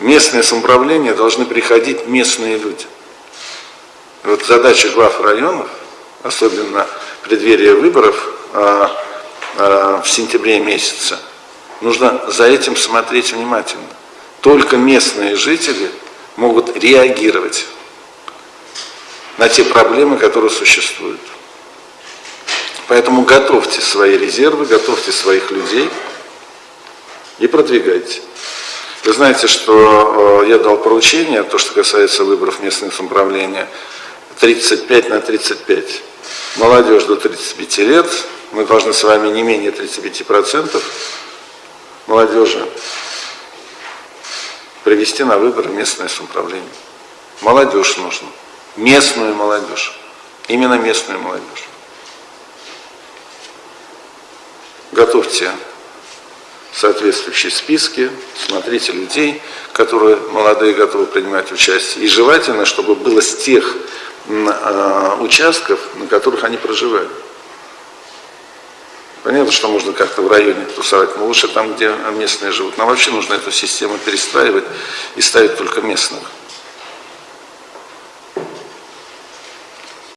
Местное самоуправление должны приходить местные люди. Вот задача глав районов, особенно в преддверии выборов а, а, в сентябре месяце, нужно за этим смотреть внимательно. Только местные жители могут реагировать на те проблемы, которые существуют. Поэтому готовьте свои резервы, готовьте своих людей и продвигайте. Вы знаете, что э, я дал поручение, то, что касается выборов местного самоуправления, 35 на 35. Молодежь до 35 лет, мы должны с вами не менее 35% молодежи привести на выборы местное самоуправление. Молодежь нужно, местную молодежь, именно местную молодежь. Готовьте соответствующие списки, смотрите людей, которые молодые готовы принимать участие. И желательно, чтобы было с тех э, участков, на которых они проживают. Понятно, что можно как-то в районе тусовать, но лучше там, где местные живут. Нам вообще нужно эту систему перестраивать и ставить только местных.